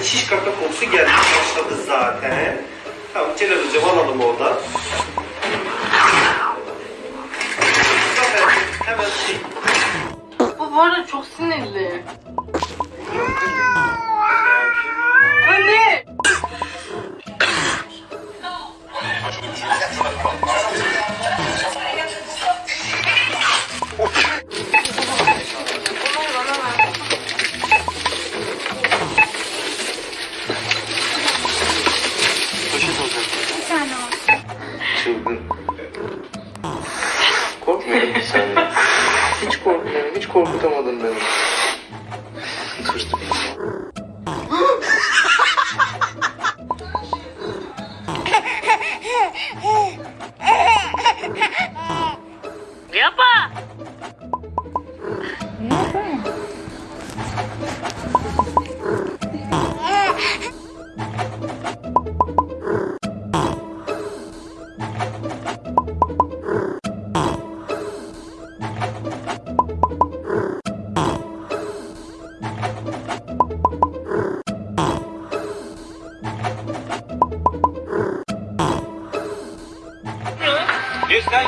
Evet şiş kaka kokusu gelmeye başladı zaten. Tamam Celal hocam alalım oradan. Hemen şey. Bu bu arada çok sinirli. Anne! Tane olsun. Çılgın. Korkmuyorum bir saniye. Hiç korkmuyorum. Hiç korkutamadın beni. Tırstım. Здесь, да,